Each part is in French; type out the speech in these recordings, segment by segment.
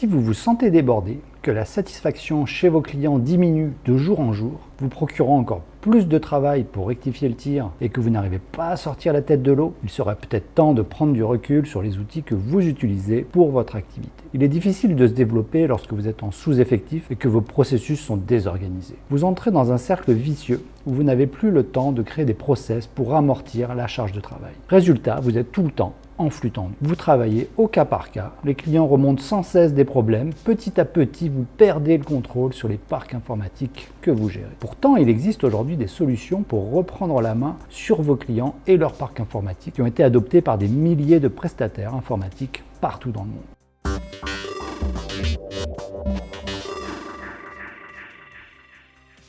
Si vous vous sentez débordé, que la satisfaction chez vos clients diminue de jour en jour, vous procurant encore plus de travail pour rectifier le tir et que vous n'arrivez pas à sortir la tête de l'eau, il serait peut-être temps de prendre du recul sur les outils que vous utilisez pour votre activité. Il est difficile de se développer lorsque vous êtes en sous-effectif et que vos processus sont désorganisés. Vous entrez dans un cercle vicieux où vous n'avez plus le temps de créer des process pour amortir la charge de travail. Résultat, vous êtes tout le temps en flux tendu. Vous travaillez au cas par cas, les clients remontent sans cesse des problèmes, petit à petit vous perdez le contrôle sur les parcs informatiques que vous gérez. Pourtant, il existe aujourd'hui des solutions pour reprendre la main sur vos clients et leurs parcs informatiques qui ont été adoptés par des milliers de prestataires informatiques partout dans le monde.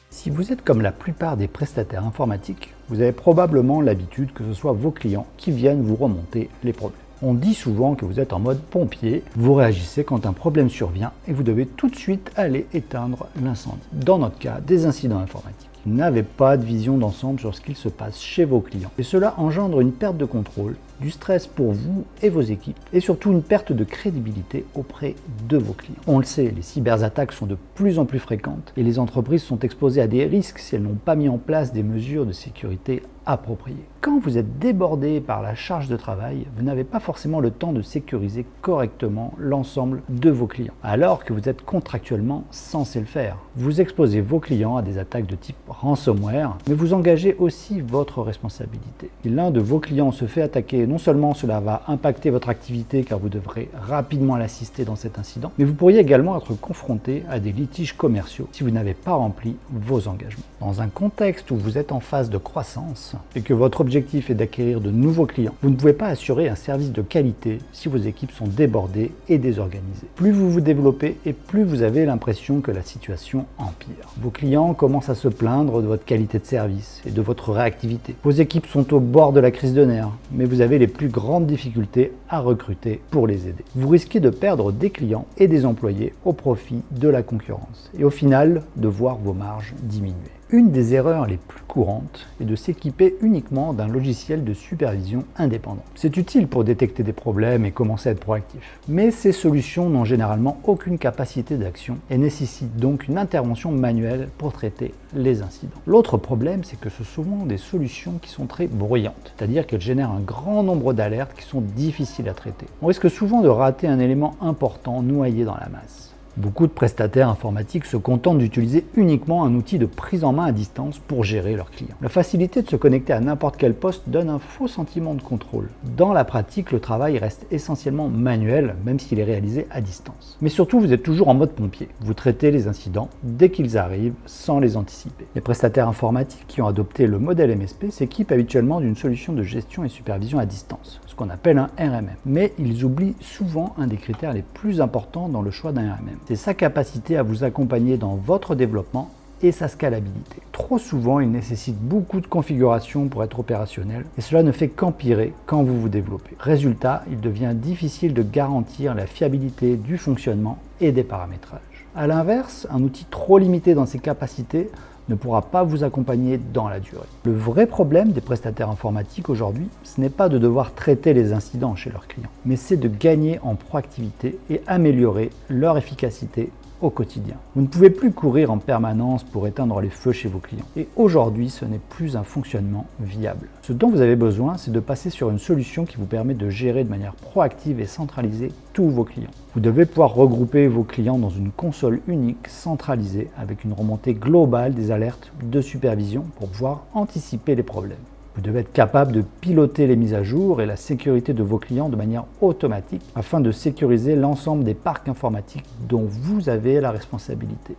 Si vous êtes comme la plupart des prestataires informatiques, vous avez probablement l'habitude que ce soit vos clients qui viennent vous remonter les problèmes. On dit souvent que vous êtes en mode pompier, vous réagissez quand un problème survient et vous devez tout de suite aller éteindre l'incendie. Dans notre cas, des incidents informatiques. N'avez pas de vision d'ensemble sur ce qu'il se passe chez vos clients. Et cela engendre une perte de contrôle, du stress pour vous et vos équipes, et surtout une perte de crédibilité auprès de vos clients. On le sait, les cyberattaques sont de plus en plus fréquentes et les entreprises sont exposées à des risques si elles n'ont pas mis en place des mesures de sécurité appropriées. Quand vous êtes débordé par la charge de travail, vous n'avez pas forcément le temps de sécuriser correctement l'ensemble de vos clients, alors que vous êtes contractuellement censé le faire. Vous exposez vos clients à des attaques de type ransomware, mais vous engagez aussi votre responsabilité. Si l'un de vos clients se fait attaquer, non seulement cela va impacter votre activité car vous devrez rapidement l'assister dans cet incident, mais vous pourriez également être confronté à des litiges commerciaux si vous n'avez pas rempli vos engagements. Dans un contexte où vous êtes en phase de croissance et que votre objectif est d'acquérir de nouveaux clients, vous ne pouvez pas assurer un service de qualité si vos équipes sont débordées et désorganisées. Plus vous vous développez et plus vous avez l'impression que la situation empire. Vos clients commencent à se plaindre de votre qualité de service et de votre réactivité. Vos équipes sont au bord de la crise de nerfs, mais vous avez les plus grandes difficultés à recruter pour les aider. Vous risquez de perdre des clients et des employés au profit de la concurrence et au final de voir vos marges diminuer. Une des erreurs les plus courantes est de s'équiper uniquement d'un logiciel de supervision indépendant. C'est utile pour détecter des problèmes et commencer à être proactif. Mais ces solutions n'ont généralement aucune capacité d'action et nécessitent donc une intervention manuelle pour traiter les incidents. L'autre problème, c'est que ce sont souvent des solutions qui sont très bruyantes, c'est-à-dire qu'elles génèrent un grand nombre d'alertes qui sont difficiles à traiter. On risque souvent de rater un élément important noyé dans la masse. Beaucoup de prestataires informatiques se contentent d'utiliser uniquement un outil de prise en main à distance pour gérer leurs clients. La facilité de se connecter à n'importe quel poste donne un faux sentiment de contrôle. Dans la pratique, le travail reste essentiellement manuel, même s'il est réalisé à distance. Mais surtout, vous êtes toujours en mode pompier. Vous traitez les incidents dès qu'ils arrivent, sans les anticiper. Les prestataires informatiques qui ont adopté le modèle MSP s'équipent habituellement d'une solution de gestion et supervision à distance, ce qu'on appelle un RMM. Mais ils oublient souvent un des critères les plus importants dans le choix d'un RMM c'est sa capacité à vous accompagner dans votre développement et sa scalabilité. Trop souvent, il nécessite beaucoup de configuration pour être opérationnel et cela ne fait qu'empirer quand vous vous développez. Résultat, il devient difficile de garantir la fiabilité du fonctionnement et des paramétrages. A l'inverse, un outil trop limité dans ses capacités ne pourra pas vous accompagner dans la durée. Le vrai problème des prestataires informatiques aujourd'hui, ce n'est pas de devoir traiter les incidents chez leurs clients, mais c'est de gagner en proactivité et améliorer leur efficacité au quotidien. Vous ne pouvez plus courir en permanence pour éteindre les feux chez vos clients. Et aujourd'hui, ce n'est plus un fonctionnement viable. Ce dont vous avez besoin, c'est de passer sur une solution qui vous permet de gérer de manière proactive et centralisée tous vos clients. Vous devez pouvoir regrouper vos clients dans une console unique centralisée avec une remontée globale des alertes de supervision pour pouvoir anticiper les problèmes. Vous devez être capable de piloter les mises à jour et la sécurité de vos clients de manière automatique afin de sécuriser l'ensemble des parcs informatiques dont vous avez la responsabilité.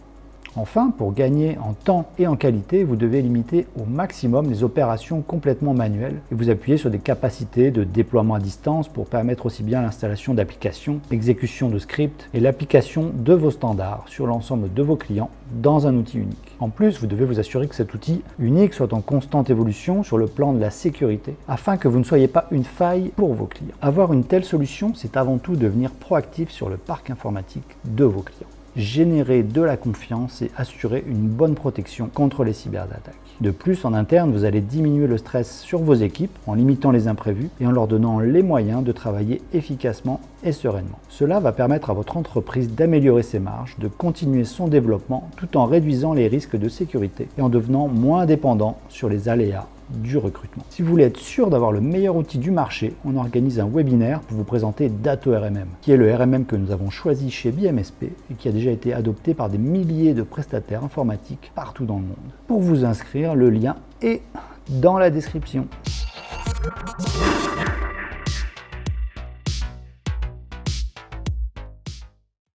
Enfin, pour gagner en temps et en qualité, vous devez limiter au maximum les opérations complètement manuelles et vous appuyer sur des capacités de déploiement à distance pour permettre aussi bien l'installation d'applications, l'exécution de scripts et l'application de vos standards sur l'ensemble de vos clients dans un outil unique. En plus, vous devez vous assurer que cet outil unique soit en constante évolution sur le plan de la sécurité afin que vous ne soyez pas une faille pour vos clients. Avoir une telle solution, c'est avant tout devenir proactif sur le parc informatique de vos clients. Générer de la confiance et assurer une bonne protection contre les cyberattaques. De plus, en interne, vous allez diminuer le stress sur vos équipes en limitant les imprévus et en leur donnant les moyens de travailler efficacement et sereinement. Cela va permettre à votre entreprise d'améliorer ses marges, de continuer son développement tout en réduisant les risques de sécurité et en devenant moins dépendant sur les aléas du recrutement. Si vous voulez être sûr d'avoir le meilleur outil du marché, on organise un webinaire pour vous présenter Dato RMM, qui est le RMM que nous avons choisi chez BMSP et qui a déjà été adopté par des milliers de prestataires informatiques partout dans le monde. Pour vous inscrire, le lien est dans la description.